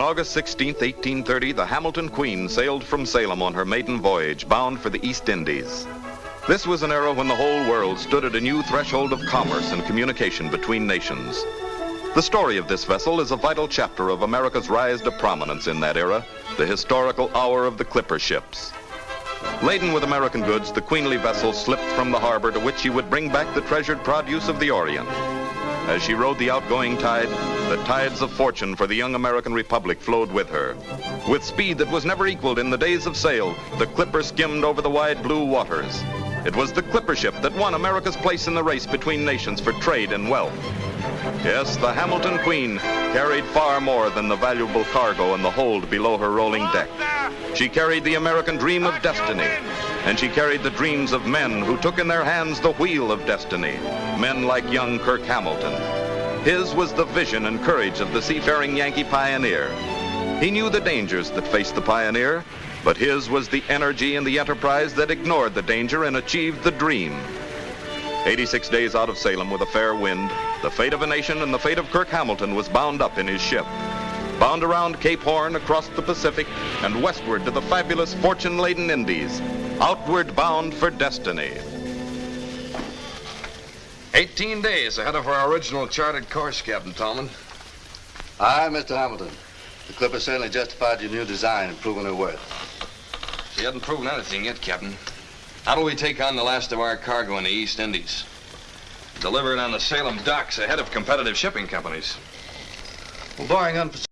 August 16, 1830, the Hamilton Queen sailed from Salem on her maiden voyage, bound for the East Indies. This was an era when the whole world stood at a new threshold of commerce and communication between nations. The story of this vessel is a vital chapter of America's rise to prominence in that era, the historical hour of the clipper ships. Laden with American goods, the queenly vessel slipped from the harbor to which she would bring back the treasured produce of the Orient. As she rode the outgoing tide, the tides of fortune for the young American Republic flowed with her. With speed that was never equaled in the days of sail, the Clipper skimmed over the wide blue waters. It was the Clipper ship that won America's place in the race between nations for trade and wealth. Yes, the Hamilton Queen carried far more than the valuable cargo in the hold below her rolling deck. She carried the American dream of destiny, and she carried the dreams of men who took in their hands the wheel of destiny, men like young Kirk Hamilton. His was the vision and courage of the seafaring Yankee pioneer. He knew the dangers that faced the pioneer, but his was the energy and the enterprise that ignored the danger and achieved the dream. 86 days out of Salem with a fair wind, the fate of a nation and the fate of Kirk Hamilton was bound up in his ship. Bound around Cape Horn, across the Pacific, and westward to the fabulous fortune-laden Indies, outward bound for destiny. 18 days ahead of our original charted course, Captain Tallman. Aye, Mr. Hamilton. The Clipper certainly justified your new design and proven her worth. She hasn't proven anything yet, Captain. How do we take on the last of our cargo in the East Indies? Deliver it on the Salem docks ahead of competitive shipping companies. Well, barring unforeseen